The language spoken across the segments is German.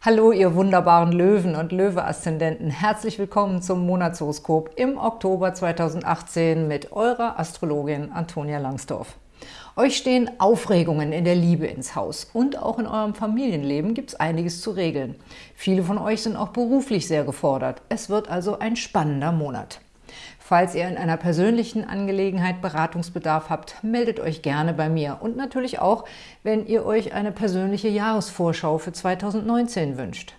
Hallo, ihr wunderbaren Löwen und Löwe-Aszendenten. Herzlich willkommen zum Monatshoroskop im Oktober 2018 mit eurer Astrologin Antonia Langsdorf. Euch stehen Aufregungen in der Liebe ins Haus und auch in eurem Familienleben gibt es einiges zu regeln. Viele von euch sind auch beruflich sehr gefordert. Es wird also ein spannender Monat. Falls ihr in einer persönlichen Angelegenheit Beratungsbedarf habt, meldet euch gerne bei mir und natürlich auch, wenn ihr euch eine persönliche Jahresvorschau für 2019 wünscht.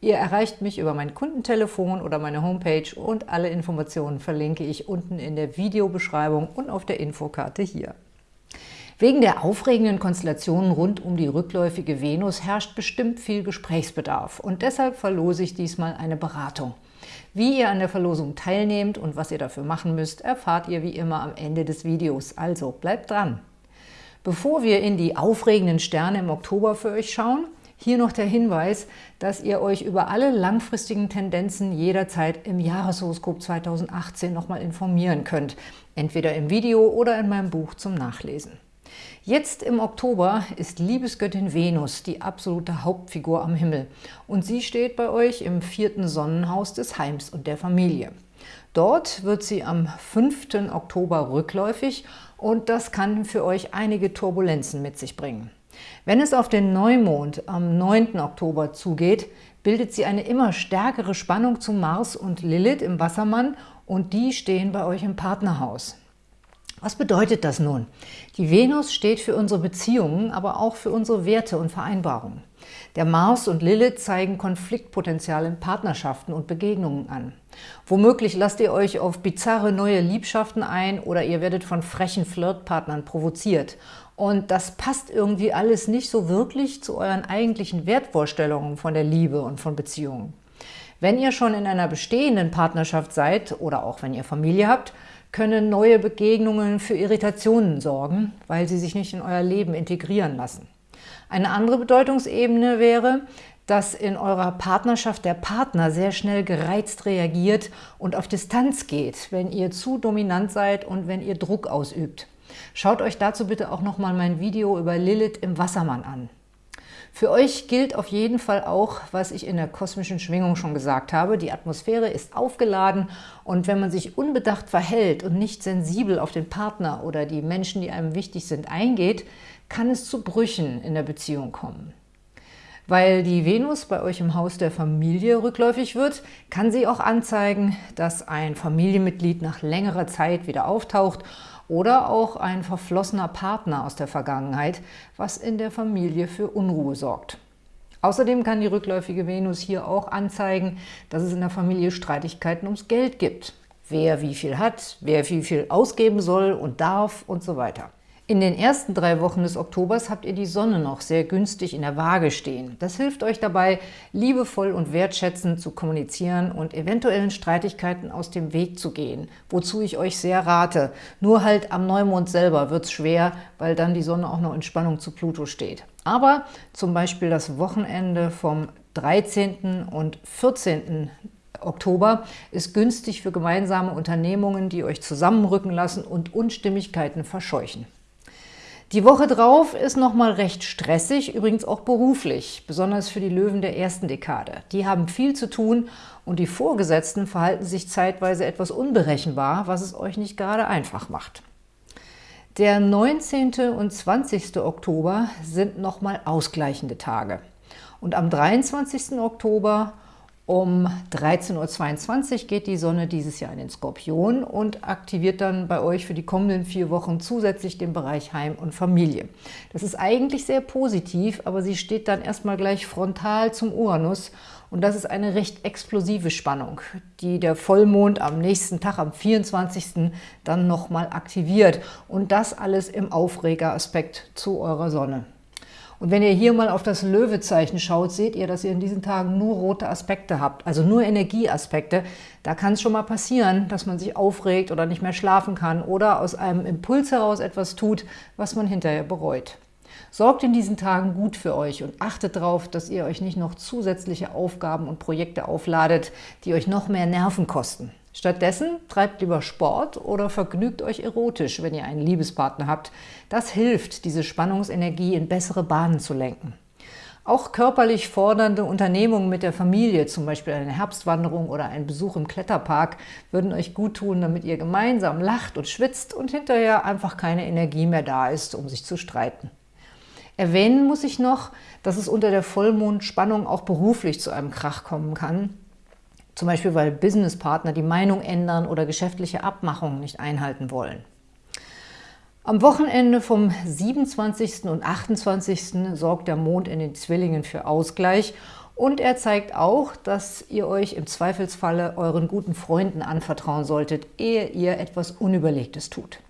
Ihr erreicht mich über mein Kundentelefon oder meine Homepage und alle Informationen verlinke ich unten in der Videobeschreibung und auf der Infokarte hier. Wegen der aufregenden Konstellationen rund um die rückläufige Venus herrscht bestimmt viel Gesprächsbedarf und deshalb verlose ich diesmal eine Beratung – wie ihr an der Verlosung teilnehmt und was ihr dafür machen müsst, erfahrt ihr wie immer am Ende des Videos, also bleibt dran! Bevor wir in die aufregenden Sterne im Oktober für euch schauen, hier noch der Hinweis, dass ihr euch über alle langfristigen Tendenzen jederzeit im Jahreshoroskop 2018 nochmal informieren könnt, entweder im Video oder in meinem Buch zum Nachlesen. Jetzt im Oktober ist Liebesgöttin Venus die absolute Hauptfigur am Himmel und sie steht bei euch im vierten Sonnenhaus des Heims und der Familie. Dort wird sie am 5. Oktober rückläufig und das kann für euch einige Turbulenzen mit sich bringen. Wenn es auf den Neumond am 9. Oktober zugeht, bildet sie eine immer stärkere Spannung zu Mars und Lilith im Wassermann und die stehen bei euch im Partnerhaus. Was bedeutet das nun? Die Venus steht für unsere Beziehungen, aber auch für unsere Werte und Vereinbarungen. Der Mars und Lilith zeigen Konfliktpotenzial in Partnerschaften und Begegnungen an. Womöglich lasst ihr euch auf bizarre neue Liebschaften ein oder ihr werdet von frechen Flirtpartnern provoziert. Und das passt irgendwie alles nicht so wirklich zu euren eigentlichen Wertvorstellungen von der Liebe und von Beziehungen. Wenn ihr schon in einer bestehenden Partnerschaft seid oder auch wenn ihr Familie habt, können neue Begegnungen für Irritationen sorgen, weil sie sich nicht in euer Leben integrieren lassen. Eine andere Bedeutungsebene wäre, dass in eurer Partnerschaft der Partner sehr schnell gereizt reagiert und auf Distanz geht, wenn ihr zu dominant seid und wenn ihr Druck ausübt. Schaut euch dazu bitte auch nochmal mein Video über Lilith im Wassermann an. Für euch gilt auf jeden Fall auch, was ich in der kosmischen Schwingung schon gesagt habe. Die Atmosphäre ist aufgeladen und wenn man sich unbedacht verhält und nicht sensibel auf den Partner oder die Menschen, die einem wichtig sind, eingeht, kann es zu Brüchen in der Beziehung kommen. Weil die Venus bei euch im Haus der Familie rückläufig wird, kann sie auch anzeigen, dass ein Familienmitglied nach längerer Zeit wieder auftaucht oder auch ein verflossener Partner aus der Vergangenheit, was in der Familie für Unruhe sorgt. Außerdem kann die rückläufige Venus hier auch anzeigen, dass es in der Familie Streitigkeiten ums Geld gibt. Wer wie viel hat, wer wie viel ausgeben soll und darf und so weiter. In den ersten drei Wochen des Oktobers habt ihr die Sonne noch sehr günstig in der Waage stehen. Das hilft euch dabei, liebevoll und wertschätzend zu kommunizieren und eventuellen Streitigkeiten aus dem Weg zu gehen, wozu ich euch sehr rate. Nur halt am Neumond selber wird es schwer, weil dann die Sonne auch noch in Spannung zu Pluto steht. Aber zum Beispiel das Wochenende vom 13. und 14. Oktober ist günstig für gemeinsame Unternehmungen, die euch zusammenrücken lassen und Unstimmigkeiten verscheuchen. Die Woche drauf ist nochmal recht stressig, übrigens auch beruflich, besonders für die Löwen der ersten Dekade. Die haben viel zu tun und die Vorgesetzten verhalten sich zeitweise etwas unberechenbar, was es euch nicht gerade einfach macht. Der 19. und 20. Oktober sind nochmal ausgleichende Tage. Und am 23. Oktober um 13.22 Uhr geht die Sonne dieses Jahr in den Skorpion und aktiviert dann bei euch für die kommenden vier Wochen zusätzlich den Bereich Heim und Familie. Das ist eigentlich sehr positiv, aber sie steht dann erstmal gleich frontal zum Uranus und das ist eine recht explosive Spannung, die der Vollmond am nächsten Tag, am 24. dann nochmal aktiviert und das alles im Aufregeraspekt zu eurer Sonne. Und wenn ihr hier mal auf das Löwezeichen schaut, seht ihr, dass ihr in diesen Tagen nur rote Aspekte habt, also nur Energieaspekte. Da kann es schon mal passieren, dass man sich aufregt oder nicht mehr schlafen kann oder aus einem Impuls heraus etwas tut, was man hinterher bereut. Sorgt in diesen Tagen gut für euch und achtet darauf, dass ihr euch nicht noch zusätzliche Aufgaben und Projekte aufladet, die euch noch mehr Nerven kosten. Stattdessen treibt lieber Sport oder vergnügt euch erotisch, wenn ihr einen Liebespartner habt. Das hilft, diese Spannungsenergie in bessere Bahnen zu lenken. Auch körperlich fordernde Unternehmungen mit der Familie, zum Beispiel eine Herbstwanderung oder ein Besuch im Kletterpark, würden euch gut tun, damit ihr gemeinsam lacht und schwitzt und hinterher einfach keine Energie mehr da ist, um sich zu streiten. Erwähnen muss ich noch, dass es unter der Vollmondspannung auch beruflich zu einem Krach kommen kann, zum Beispiel weil Businesspartner die Meinung ändern oder geschäftliche Abmachungen nicht einhalten wollen. Am Wochenende vom 27. und 28. sorgt der Mond in den Zwillingen für Ausgleich und er zeigt auch, dass ihr euch im Zweifelsfalle euren guten Freunden anvertrauen solltet, ehe ihr etwas Unüberlegtes tut.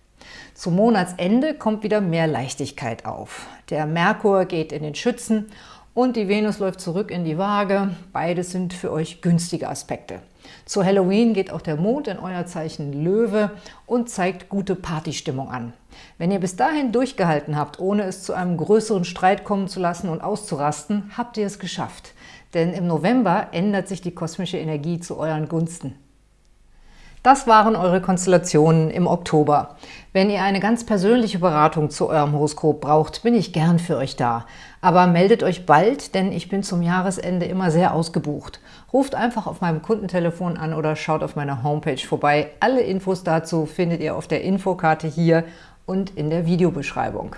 Zum Monatsende kommt wieder mehr Leichtigkeit auf. Der Merkur geht in den Schützen und die Venus läuft zurück in die Waage. Beides sind für euch günstige Aspekte. Zu Halloween geht auch der Mond in euer Zeichen Löwe und zeigt gute Partystimmung an. Wenn ihr bis dahin durchgehalten habt, ohne es zu einem größeren Streit kommen zu lassen und auszurasten, habt ihr es geschafft. Denn im November ändert sich die kosmische Energie zu euren Gunsten. Das waren eure Konstellationen im Oktober. Wenn ihr eine ganz persönliche Beratung zu eurem Horoskop braucht, bin ich gern für euch da. Aber meldet euch bald, denn ich bin zum Jahresende immer sehr ausgebucht. Ruft einfach auf meinem Kundentelefon an oder schaut auf meiner Homepage vorbei. Alle Infos dazu findet ihr auf der Infokarte hier und in der Videobeschreibung.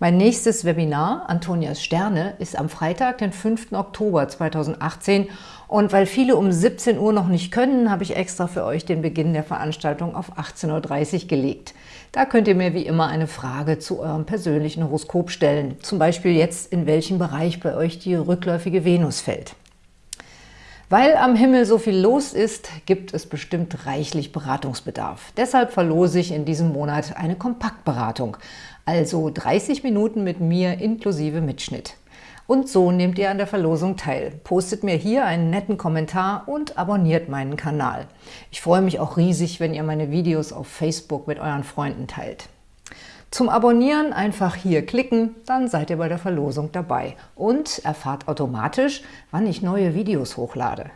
Mein nächstes Webinar, Antonias Sterne, ist am Freitag, den 5. Oktober 2018 und weil viele um 17 Uhr noch nicht können, habe ich extra für euch den Beginn der Veranstaltung auf 18.30 Uhr gelegt. Da könnt ihr mir wie immer eine Frage zu eurem persönlichen Horoskop stellen, zum Beispiel jetzt, in welchem Bereich bei euch die rückläufige Venus fällt. Weil am Himmel so viel los ist, gibt es bestimmt reichlich Beratungsbedarf. Deshalb verlose ich in diesem Monat eine Kompaktberatung, also 30 Minuten mit mir inklusive Mitschnitt. Und so nehmt ihr an der Verlosung teil. Postet mir hier einen netten Kommentar und abonniert meinen Kanal. Ich freue mich auch riesig, wenn ihr meine Videos auf Facebook mit euren Freunden teilt. Zum Abonnieren einfach hier klicken, dann seid ihr bei der Verlosung dabei und erfahrt automatisch, wann ich neue Videos hochlade.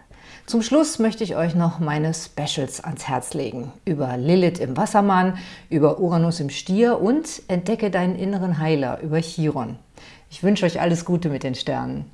Zum Schluss möchte ich euch noch meine Specials ans Herz legen. Über Lilith im Wassermann, über Uranus im Stier und Entdecke deinen inneren Heiler über Chiron. Ich wünsche euch alles Gute mit den Sternen.